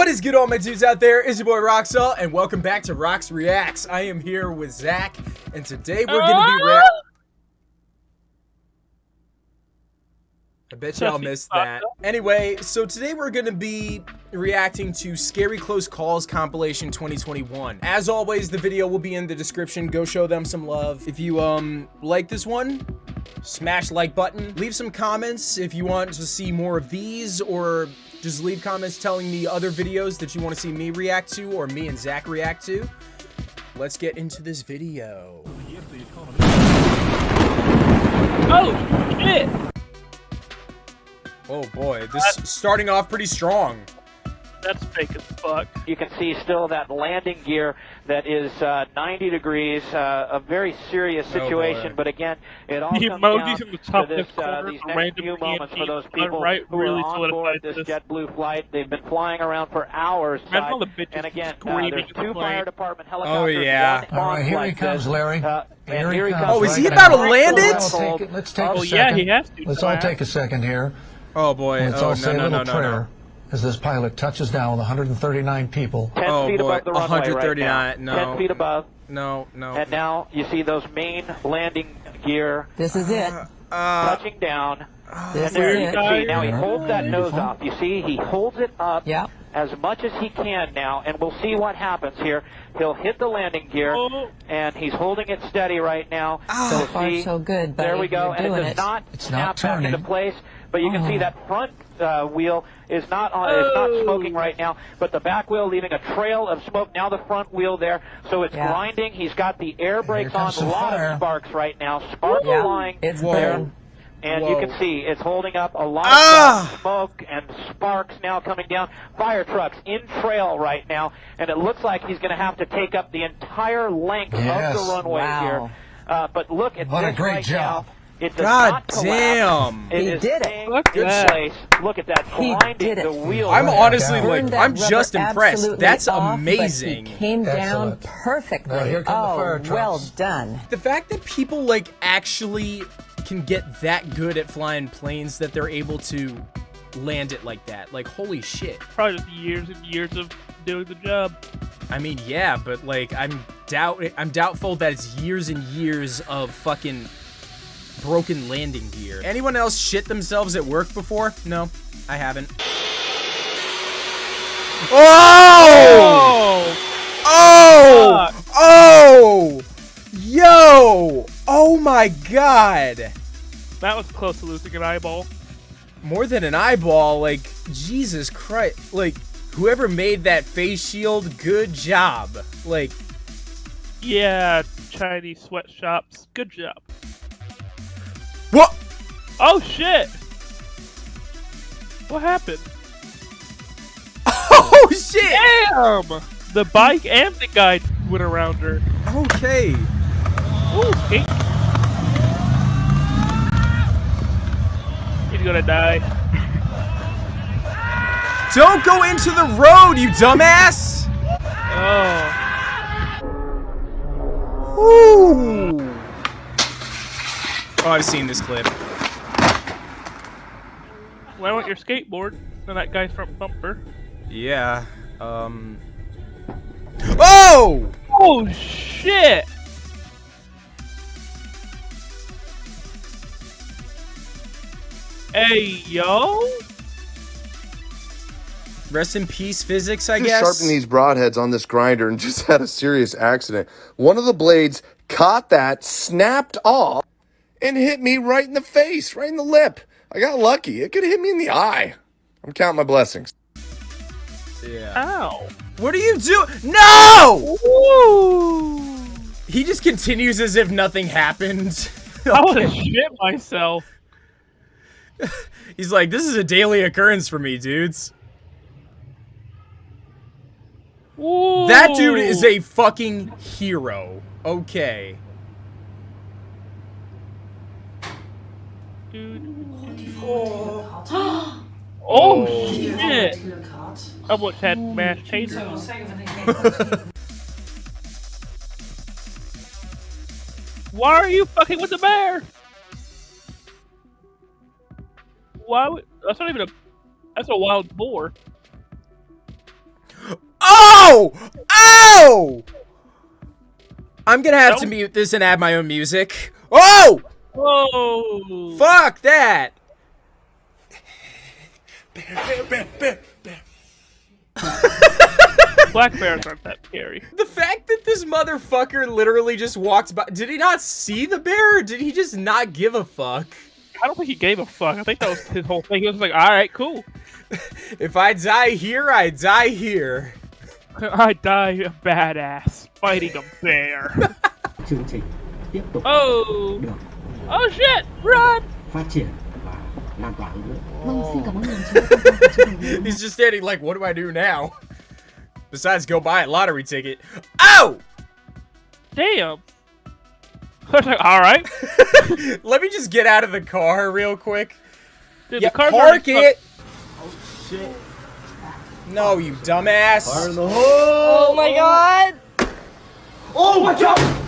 What is good all my dudes out there? It's your boy Roxall and welcome back to Rox Reacts. I am here with Zach and today we're gonna be rea- I bet y'all missed that. Anyway, so today we're gonna be reacting to Scary Close Calls compilation 2021. As always, the video will be in the description. Go show them some love. If you um like this one, smash like button. Leave some comments if you want to see more of these or just leave comments telling me other videos that you want to see me react to or me and Zach react to. Let's get into this video. Oh, shit! Oh boy, this is starting off pretty strong. That's fake as fuck. You can see still that landing gear that is uh, 90 degrees, uh, a very serious Oh, situation. boy. but again, it all The comes emojis down the top to this, left uh, corner these for next random few moments for PNGs those people right who really are on board this this. JetBlue flight. They've been flying around for hours. Imagine side. all the and again, uh, screaming there's at the two fire department helicopters. Oh, yeah. All right, here he comes, this. Larry. Uh, and Here he here he comes. comes. Oh, is he about to land it? Let's take, it- let's take Oh a yeah, second. he has to. Let's all take a second here. Oh boy. Let's oh all no say no a little no prayer no. As this pilot touches down with 139 people. 10 Oh, feet boy. above the runway right 139, now. no. 10 feet above. No no. And now you see those main landing gear This is it. Uh, touching down. This And there is you it. can see now he holds that nose up. You see, he holds it up Yeah. as much as he can now, and we'll see what happens here. He'll hit the landing gear, Oh. and he's holding it steady right now. So You'll far, see- so good, buddy. There we go, You're and it does it. not It's snap not back into place. But you can see Oh. that front uh, wheel is not on, is not Oh. smoking right now, but the back wheel leaving a trail of smoke. Now the front wheel there, so it's Yeah. grinding. He's got the air brakes on. A lot fire. of sparks right now. Sparks Yeah. flying It's Whoa. there. burning. And Whoa. you can see it's holding up a lot Ah! of smoke and sparks now coming down. Fire trucks in trail right now, and it looks like he's going to have to take up the entire length Yes. of the runway Wow. here. Uh, but look at What a great right job. now. It does God not damn. It He did it. staying Look in at that. place. Look at that He did it. the wheel. I'm Burned honestly like I'm just impressed. That's off, but amazing. He came down Excellent. perfectly. Now, here come the oh, fire well done. The fact that people like actually can get that good at flying planes that they're able to land it like that. Like holy shit. Probably just years and years of doing the job. I mean, yeah, but like I'm doubt I'm doubtful that it's years and years of fucking broken landing gear. Anyone else shit themselves at work before? No, I haven't. Oh! Oh! Oh! Oh! Yo! Oh my god! That was close to losing an eyeball. More than an eyeball, like Jesus Christ. Like whoever made that face shield, good job. Like Yeah, Chinese sweatshops. Good job. What? Oh shit! What happened? Oh shit! Damn! The bike and the guy went around her. Okay. Ooh, skink. He's gonna die. Don't go into the road, you dumbass! Oh. Ooh. Oh, I've seen this clip. Why want your skateboard? And that guy's front bumper. Yeah. Um. Oh! Oh shit! Hey yo! Rest in peace, physics. I just guess. sharpened these broadheads on this grinder and just had a serious accident. One of the blades caught that, snapped off, and hit me right in the face, right in the lip. I got lucky. It could have hit me in the eye. I'm counting my blessings. Yeah. Ow! What are you doing? No! Woo! He just continues as if nothing happened. I wanna shit myself. He's like, this is a daily occurrence for me, dudes. Woo! That dude is a fucking hero. Okay. Oh, oh shit! Oh, I almost had mashed taters. Why are you fucking with the bear? Why would that's not even a that's a wild boar. Oh! Oh! I'm gonna have to mute this and add my own music. Oh! Whoa! Fuck that! Black bears aren't that scary. The fact that this motherfucker literally just walked by. Did he not see the bear or did he just not give a fuck? I don't think he gave a fuck. I think that was his whole thing. He was like, all right, cool. If I die here, I die here. I die a badass fighting a bear. chương trình tiếp tục Oh! được Oh shit! Run! Phát triển và lan tỏa hơn nữa. Vâng, xin cảm ơn đồng chí đã tham gia cuộc trưng bày He's just standing like, what do I do now? Besides go buy a lottery ticket. Oh! Damn! I was like, all right. Let me just get out of the car real quick. Dude, Yeah, the car's park already it. Shit. No, you dumbass. Oh my god! Oh my god!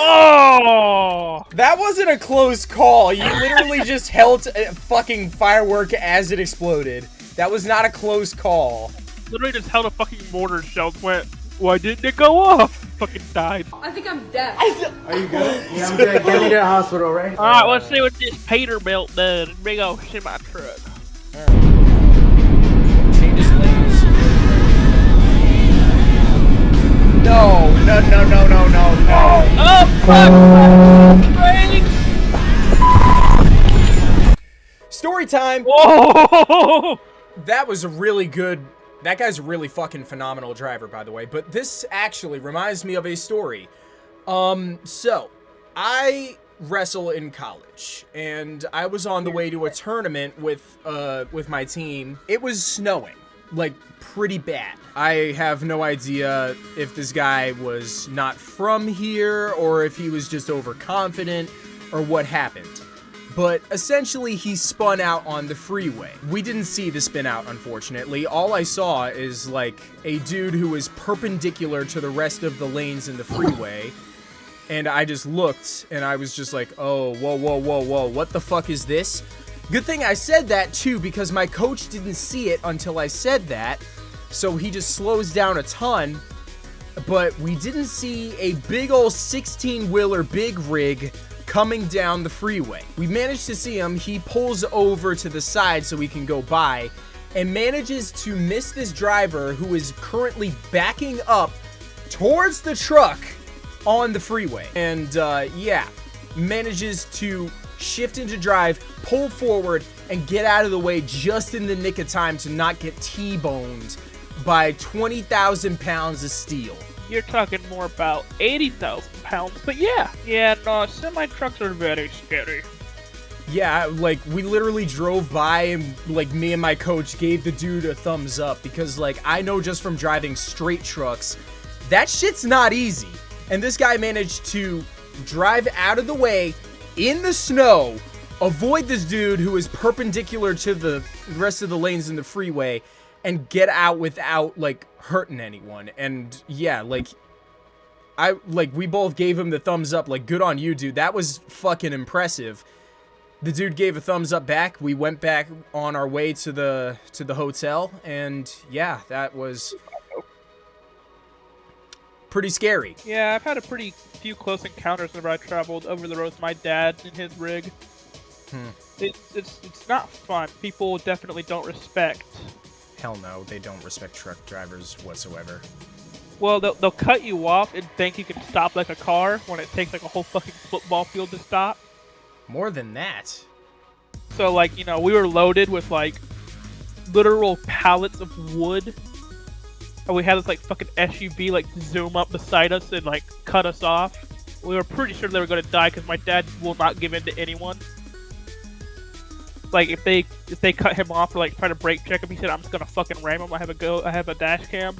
Fucked- Oh! That wasn't a close call. You literally just held a fucking firework as it exploded. That was not a close call. Literally just held a fucking mortar shell. Went, why didn't it go off? Fucking died. I think I'm dead. Are you good? Yeah, I'm good. Get me to the hospital, right? All right, let's see what this Peterbilt does. Big old semi truck. No, no, no, no, no, no, no. Oh fuck! Story time. Whoa! That was a really good. That guy's a really fucking phenomenal driver, by the way. But this actually reminds me of a story. Um, so I wrestle in college, and I was on the way to a tournament with uh with my team. It was snowing, like pretty bad. I have no idea if this guy was not from here or if he was just overconfident or what happened but essentially he spun out on the freeway. We didn't see the spin out, unfortunately. All I saw is like a dude who was perpendicular to the rest of the lanes in the freeway. And I just looked and I was just like, oh, whoa, whoa, whoa, whoa, what the fuck is this? Good thing I said that too because my coach didn't see it until I said that. So he just slows down a ton but we didn't see a big old 16 wheeler big rig coming down the freeway. We managed to see him. He pulls over to the side so we can go by and manages to miss this driver who is currently backing up towards the truck on the freeway. And uh, yeah, manages to shift into drive, pull forward, and get out of the way just in the nick of time to not get T-boned by 20,000 pounds of steel. You're talking more about 80,000 pounds, but yeah. Yeah, no, semi trucks are very scary. Yeah, like we literally drove by and like me and my coach gave the dude a thumbs up because like I know just from driving straight trucks, that shit's not easy. And this guy managed to drive out of the way in the snow, avoid this dude who is perpendicular to the rest of the lanes in the freeway and get out without like hurting anyone. And yeah, like I like we both gave him the thumbs up like good on you dude. That was fucking impressive. The dude gave a thumbs up back. We went back on our way to the to the hotel and yeah, that was pretty scary. Yeah, I've had a pretty few close encounters whenever I traveled over the road with my dad in his rig. Hmm. It, it's it's not fun. People definitely don't respect. Hell no, they don't respect truck drivers whatsoever. Well, they'll, they'll cut you off and think you can stop like a car when it takes like a whole fucking football field to stop. More than that. So like you know we were loaded with like literal pallets of wood, and we had this like fucking SUV like zoom up beside us and like cut us off. We were pretty sure they were gonna die because my dad will not give in to anyone. Like if they if they cut him off or like try to brake check him, he said I'm just gonna fucking ram him. I have a go. I have a dash cam.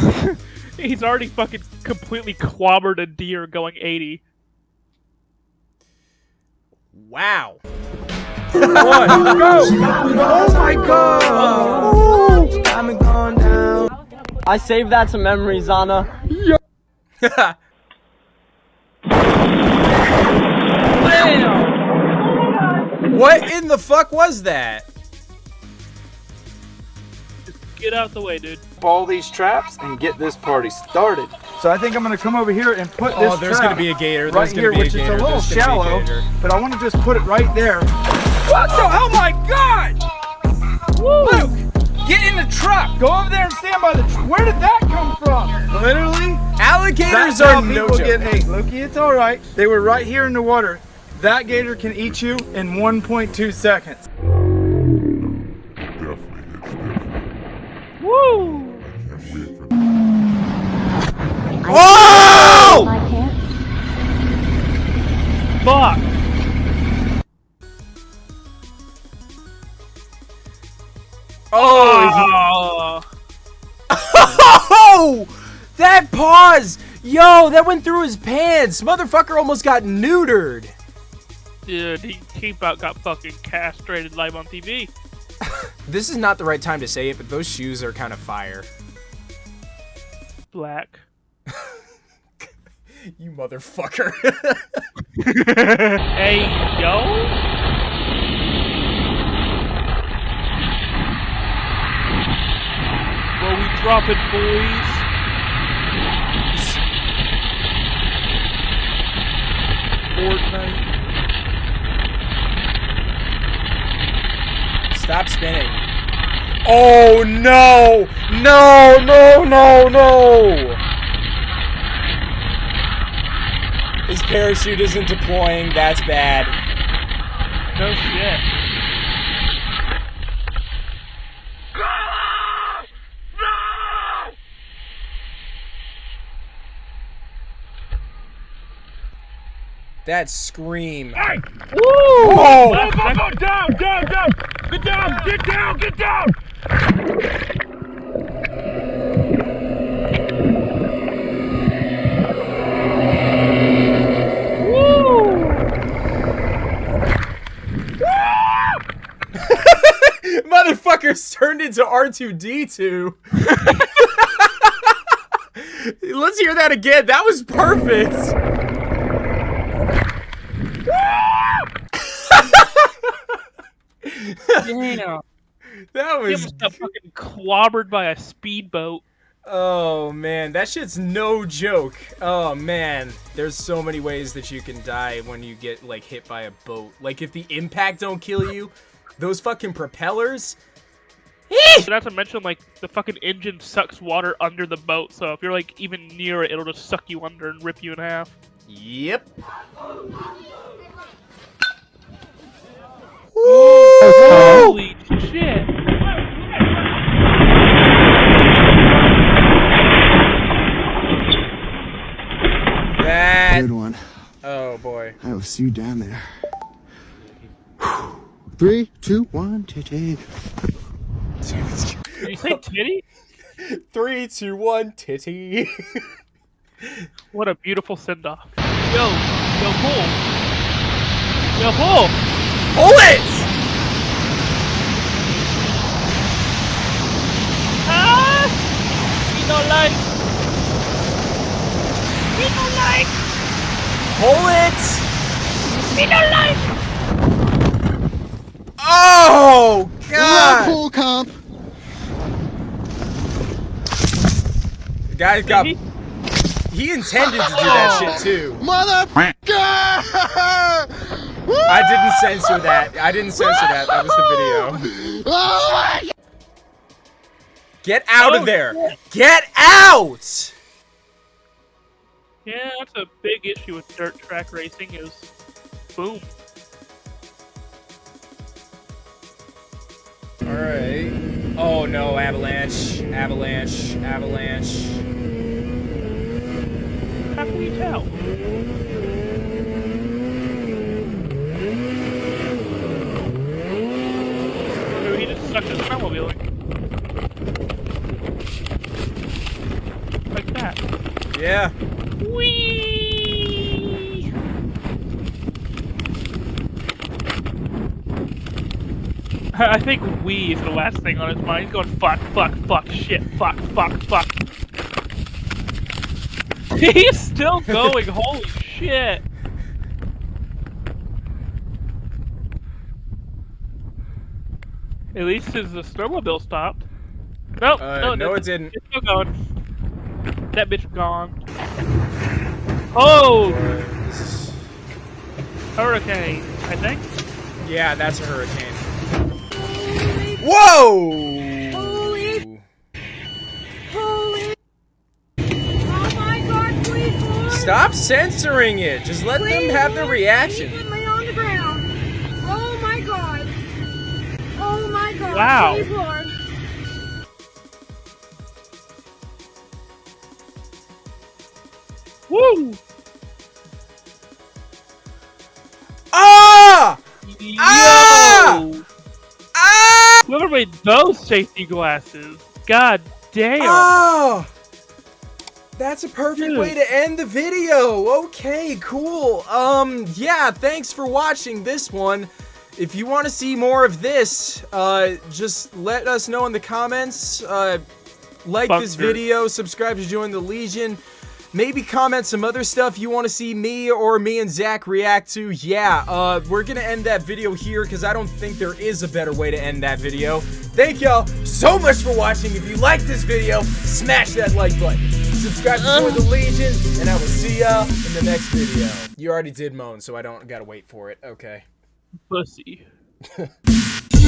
He's already fucking completely clobbered a deer going 80. Wow. One, go! Oh my god! I saved that to memories, Anna. what in the fuck was that? Get out the way, dude. all these traps and get this party started. So I think I'm gonna come over here and put oh, this Oh, there's trap gonna be a gator. right There's gonna here, be a which is a little There's gonna a shallow, but I want to just put it right there. What the? Oh my God! Luke, get in the truck. Go over there and stand by the. Tr- Where did that come from? Literally, Alligators are no people joke. get. Hey, Loki, it's all right. They were right here in the water. That gator can eat you in 1.2 seconds. Woo! Oh! My pants. Fuck! That pause! Yo, that went through his pants! Motherfucker almost got neutered! dude, he, he about got fucking castrated live on TV. This is not the right time to say it, but those shoes are kind of fire. Black. You motherfucker. Hey, yo! Where we drop it, boys? Fortnite. Stop spinning. Oh no! No, no, no, no! His parachute isn't deploying, that's bad. No shit. That scream. Hey! Woo! Oh! down, down, down! Get down, get down, get down! Woo! Motherfuckers turned into R2D2. Let's hear that again. That was perfect. Damn. That He was. got fucking clobbered by a speedboat. Oh man, that shit's no joke. Oh man, there's so many ways that you can die when you get like hit by a boat. Like if the impact don't kill you, those fucking propellers. Not to mention, like, the fucking engine sucks water under the boat, so if you're, like, even near it, it'll just suck you under and rip you in half. Yep. Holy shit! That. Good one. Oh boy. I will see you down there. Three, two, one, titty. Did you say titty? Three, two, one, titty. What a beautiful send off. Yo, yo, pull! Yo, pull! Pull it! Ah! We don't like! We don't like! Pull it! We don't like! Oh god! Full comp. The guy's got. He intended to do that oh, shit too. Motherfucker! I didn't censor that. I didn't censor that. That was the video. Oh my Get out Oh, of there! Get out! Yeah, that's a big issue with dirt track racing is boom. Alright. Oh no, avalanche. Avalanche. Avalanche. How can you tell? Maybe he just sucked his snowmobiling. Like that. Yeah. Whee! I think we is the last thing on his mind. He's going fuck, fuck, fuck, shit, fuck, fuck, fuck. He's still going. Holy shit! At least his the snowmobile stopped. Nope. Uh, no, no, it didn't. It's still going. That bitch gone. Oh! Hurricane, I think. Yeah, that's a hurricane. Whoa! Holy. Holy. Oh my god, please, Lord. Stop censoring it. Just let them have their reaction. Please let on the ground. Oh my god. Oh my god. Wow. Please, Lord. Woo! Ah! Yo! Ah! Made those safety glasses? God damn! Oh! That's a perfect Dude. way to end the video. Okay, cool. Um, yeah, thanks for watching this one. If you want to see more of this, uh, just let us know in the comments. Uh, like this video, subscribe to join the Legion. Maybe comment some other stuff you want to see me or me and Zach react to. Yeah, uh, we're gonna end that video here because I don't think there is a better way to end that video. Thank y'all so much for watching. If you liked this video, smash that like button. Subscribe to the Legion, and I will see y'all in the next video. You already did moan, so I don't gotta wait for it. Okay. Pussy.